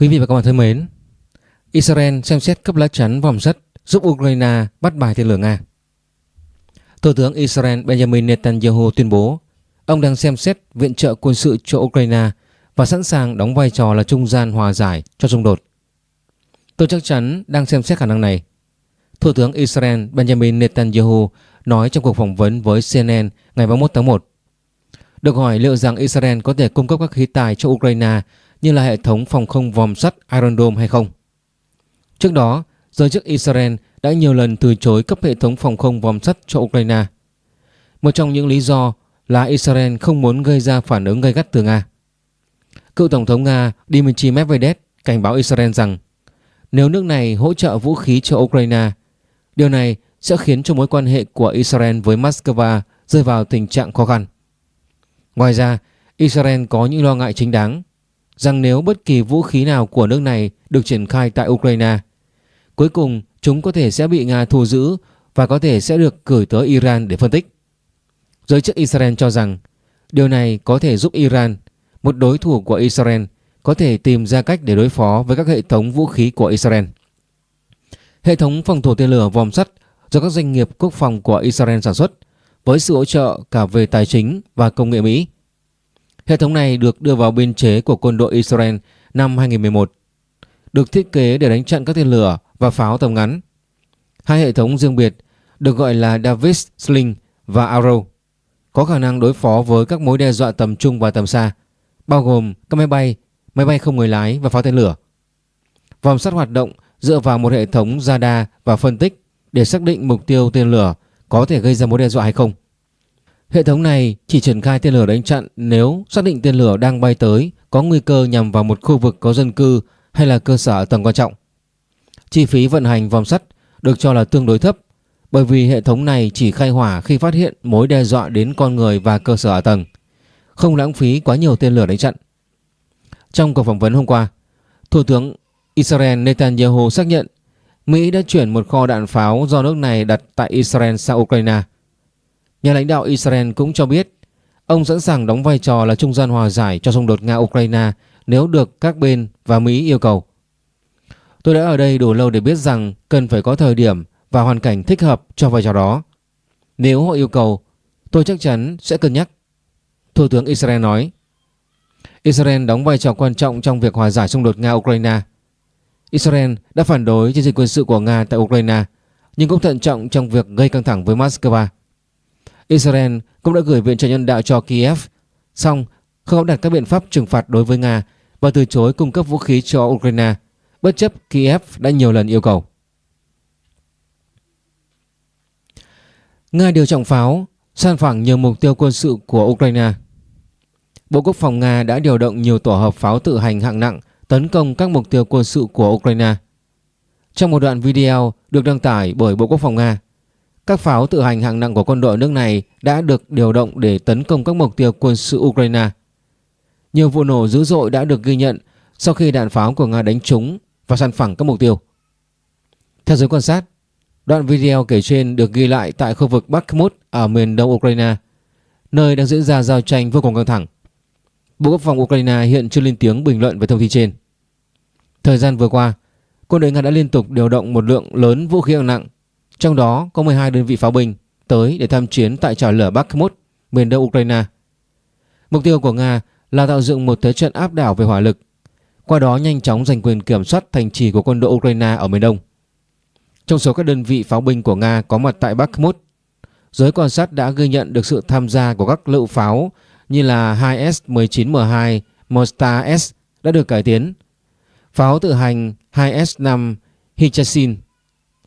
Quý vị và các bạn thân mến, Israel xem xét cấp lá chắn vòng sắt giúp Ukraine bắt bài tên lửa Nga. Thủ tướng Israel Benjamin Netanyahu tuyên bố ông đang xem xét viện trợ quân sự cho Ukraine và sẵn sàng đóng vai trò là trung gian hòa giải cho xung đột. Tôi chắc chắn đang xem xét khả năng này. Thủ tướng Israel Benjamin Netanyahu nói trong cuộc phỏng vấn với CNN ngày 31 tháng 1. Được hỏi liệu rằng Israel có thể cung cấp các khí tài cho Ukraine như là hệ thống phòng không vòm sắt Iron Dome hay không. Trước đó, giới chức Israel đã nhiều lần từ chối cấp hệ thống phòng không vòm sắt cho Ukraine. Một trong những lý do là Israel không muốn gây ra phản ứng gay gắt từ Nga. Cựu Tổng thống Nga Dmitry Medvedev cảnh báo Israel rằng nếu nước này hỗ trợ vũ khí cho Ukraine, điều này sẽ khiến cho mối quan hệ của Israel với Moscow rơi vào tình trạng khó khăn. Ngoài ra, Israel có những lo ngại chính đáng rằng nếu bất kỳ vũ khí nào của nước này được triển khai tại Ukraine, cuối cùng chúng có thể sẽ bị Nga thu giữ và có thể sẽ được gửi tới Iran để phân tích. Giới chức Israel cho rằng điều này có thể giúp Iran, một đối thủ của Israel, có thể tìm ra cách để đối phó với các hệ thống vũ khí của Israel. Hệ thống phòng thủ tên lửa vòm sắt do các doanh nghiệp quốc phòng của Israel sản xuất với sự hỗ trợ cả về tài chính và công nghệ Mỹ. Hệ thống này được đưa vào biên chế của quân đội Israel năm 2011, được thiết kế để đánh chặn các tên lửa và pháo tầm ngắn. Hai hệ thống riêng biệt được gọi là Davis Sling và Arrow có khả năng đối phó với các mối đe dọa tầm trung và tầm xa, bao gồm các máy bay, máy bay không người lái và pháo tên lửa. Vòng sắt hoạt động dựa vào một hệ thống radar và phân tích để xác định mục tiêu tên lửa có thể gây ra mối đe dọa hay không. Hệ thống này chỉ triển khai tên lửa đánh chặn nếu xác định tên lửa đang bay tới có nguy cơ nhằm vào một khu vực có dân cư hay là cơ sở tầng quan trọng. Chi phí vận hành vòng sắt được cho là tương đối thấp bởi vì hệ thống này chỉ khai hỏa khi phát hiện mối đe dọa đến con người và cơ sở ở tầng, không lãng phí quá nhiều tên lửa đánh chặn. Trong cuộc phỏng vấn hôm qua, Thủ tướng Israel Netanyahu xác nhận Mỹ đã chuyển một kho đạn pháo do nước này đặt tại Israel sang Ukraine. Nhà lãnh đạo Israel cũng cho biết ông sẵn sàng đóng vai trò là trung gian hòa giải cho xung đột Nga-Ukraine nếu được các bên và Mỹ yêu cầu. Tôi đã ở đây đủ lâu để biết rằng cần phải có thời điểm và hoàn cảnh thích hợp cho vai trò đó. Nếu họ yêu cầu, tôi chắc chắn sẽ cân nhắc. Thủ tướng Israel nói. Israel đóng vai trò quan trọng trong việc hòa giải xung đột Nga-Ukraine. Israel đã phản đối chiến dịch quân sự của Nga tại Ukraine nhưng cũng thận trọng trong việc gây căng thẳng với Moscow. Israel cũng đã gửi viện trợ nhân đạo cho Kiev, song không áp đặt các biện pháp trừng phạt đối với Nga và từ chối cung cấp vũ khí cho Ukraine, bất chấp Kiev đã nhiều lần yêu cầu. Nga điều trọng pháo, san phẳng nhiều mục tiêu quân sự của Ukraine. Bộ Quốc phòng Nga đã điều động nhiều tổ hợp pháo tự hành hạng nặng tấn công các mục tiêu quân sự của Ukraine. Trong một đoạn video được đăng tải bởi Bộ Quốc phòng Nga, các pháo tự hành hạng nặng của quân đội nước này đã được điều động để tấn công các mục tiêu quân sự Ukraine. Nhiều vụ nổ dữ dội đã được ghi nhận sau khi đạn pháo của Nga đánh trúng và săn phẳng các mục tiêu. Theo giới quan sát, đoạn video kể trên được ghi lại tại khu vực Bakhmut ở miền đông Ukraine, nơi đang diễn ra giao tranh vô cùng căng thẳng. Bộ Quốc phòng Ukraine hiện chưa lên tiếng bình luận về thông tin trên. Thời gian vừa qua, quân đội Nga đã liên tục điều động một lượng lớn vũ khí hạng nặng, trong đó có 12 đơn vị pháo binh tới để tham chiến tại trào lửa Bakhmut, miền đông Ukraine. Mục tiêu của Nga là tạo dựng một thế trận áp đảo về hỏa lực, qua đó nhanh chóng giành quyền kiểm soát thành trì của quân đội Ukraine ở miền đông. Trong số các đơn vị pháo binh của Nga có mặt tại Bakhmut, giới quan sát đã ghi nhận được sự tham gia của các lựu pháo như là 2S-19M2 Mostar S đã được cải tiến, pháo tự hành 2S5 Hichasin,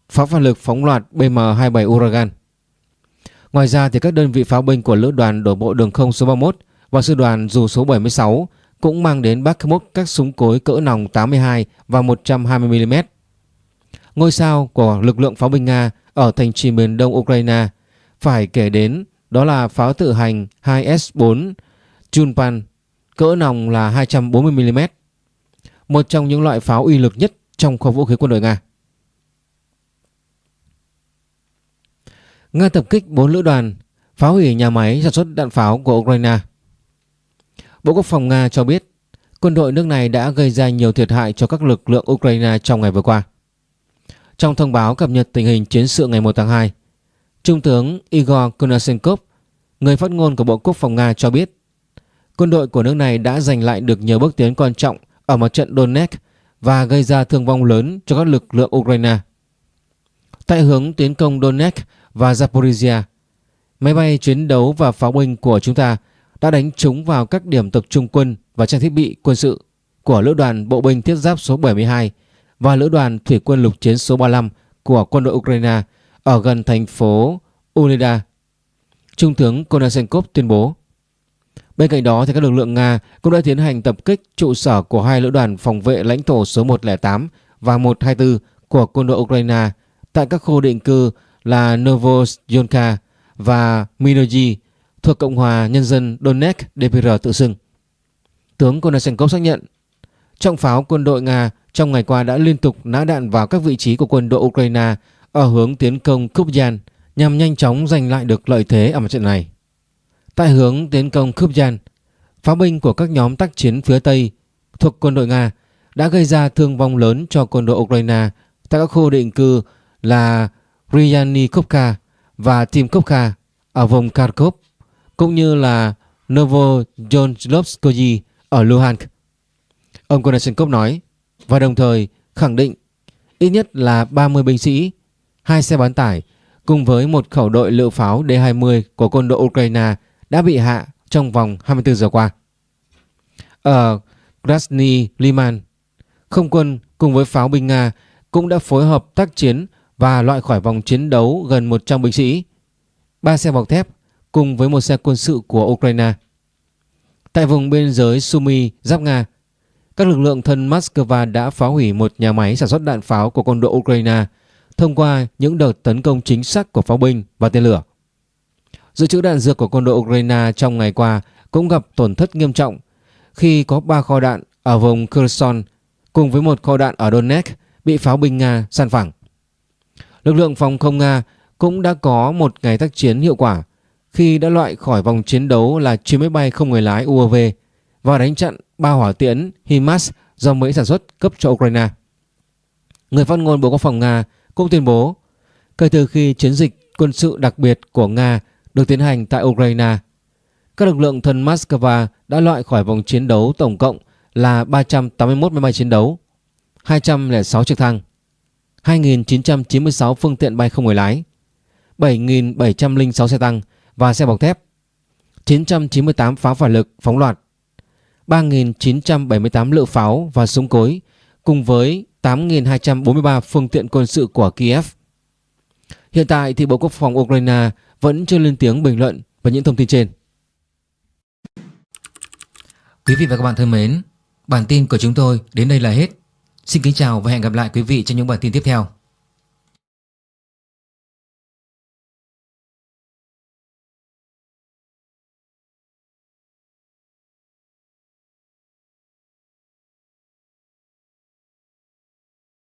pháo phản lực phóng loạt BM-27 Uragan. Ngoài ra thì các đơn vị pháo binh của lữ đoàn đổ bộ đường không số 31 và sư đoàn dù số 76 cũng mang đến Bakhmut các súng cối cỡ nòng 82 và 120mm. Ngôi sao của lực lượng pháo binh Nga ở thành trì miền đông Ukraine phải kể đến đó là pháo tự hành 2S4 Chunpan cỡ nòng là 240mm. Một trong những loại pháo uy lực nhất trong kho vũ khí quân đội Nga. Nga tập kích 4 lữ đoàn, phá hủy nhà máy sản xuất đạn pháo của Ukraine. Bộ Quốc phòng Nga cho biết quân đội nước này đã gây ra nhiều thiệt hại cho các lực lượng Ukraine trong ngày vừa qua. Trong thông báo cập nhật tình hình chiến sự ngày 1 tháng 2, Trung tướng Igor Konashenkov, người phát ngôn của Bộ Quốc phòng Nga cho biết quân đội của nước này đã giành lại được nhiều bước tiến quan trọng ở mặt trận Donetsk và gây ra thương vong lớn cho các lực lượng Ukraine. Tại hướng tiến công Donetsk và Zaporizhia, máy bay chiến đấu và pháo binh của chúng ta đã đánh trúng vào các điểm tập trung quân và trang thiết bị quân sự của lữ đoàn bộ binh thiết giáp số 72 và lữ đoàn thủy quân lục chiến số 35 của quân đội Ukraine ở gần thành phố Unida. Trung tướng Konashenkov tuyên bố. Bên cạnh đó, thì các lực lượng Nga cũng đã tiến hành tập kích trụ sở của hai lữ đoàn phòng vệ lãnh thổ số 108 và 124 của quân đội Ukraine tại các khu định cư là Novozyonka và Minoji thuộc Cộng hòa Nhân dân Donetsk DPR tự xưng. Tướng Konashenkov xác nhận trọng pháo quân đội Nga trong ngày qua đã liên tục nã đạn vào các vị trí của quân đội Ukraine ở hướng tiến công Kupyan nhằm nhanh chóng giành lại được lợi thế ở mặt trận này. Tại hướng tiến công Kupyan, pháo binh của các nhóm tác chiến phía Tây thuộc quân đội Nga đã gây ra thương vong lớn cho quân đội Ukraine tại các khu định cư là Ryanikovka và Timkovka ở vùng Kharkov cũng như là Novoyonlovskoye ở Luhansk. Ông Konashenkov nói và đồng thời khẳng định ít nhất là 30 binh sĩ, hai xe bán tải cùng với một khẩu đội lựu pháo D-20 của quân đội Ukraine đã bị hạ trong vòng 24 giờ qua. Ở Krasny Liman, không quân cùng với pháo binh Nga cũng đã phối hợp tác chiến và loại khỏi vòng chiến đấu gần 100 binh sĩ, ba xe bọc thép cùng với một xe quân sự của Ukraine. Tại vùng biên giới Sumy, giáp Nga, các lực lượng thân Moscow đã phá hủy một nhà máy sản xuất đạn pháo của quân đội Ukraine thông qua những đợt tấn công chính xác của pháo binh và tên lửa. Dự trữ đạn dược của quân đội Ukraine trong ngày qua cũng gặp tổn thất nghiêm trọng khi có 3 kho đạn ở vùng Kherson cùng với một kho đạn ở Donetsk bị pháo binh Nga san phẳng. Lực lượng phòng không Nga cũng đã có một ngày tác chiến hiệu quả khi đã loại khỏi vòng chiến đấu là chiếc máy bay không người lái UAV và đánh chặn ba hỏa tiễn HIMARS do Mỹ sản xuất cấp cho Ukraine. Người phát ngôn Bộ Quốc phòng Nga cũng tuyên bố kể từ khi chiến dịch quân sự đặc biệt của Nga được tiến hành tại Ukraine, các lực lượng thân Moscow đã loại khỏi vòng chiến đấu tổng cộng là 381 máy bay chiến đấu, 206 trực thăng, 2.996 phương tiện bay không người lái, 7.706 xe tăng và xe bọc thép, 998 pháo phản lực phóng loạt, 3.978 lựu pháo và súng cối cùng với 8.243 phương tiện quân sự của Kiev. Hiện tại thì Bộ Quốc phòng Ukraine vẫn chưa lên tiếng bình luận về những thông tin trên. Quý vị và các bạn thân mến, bản tin của chúng tôi đến đây là hết. Xin kính chào và hẹn gặp lại quý vị trong những bản tin tiếp theo.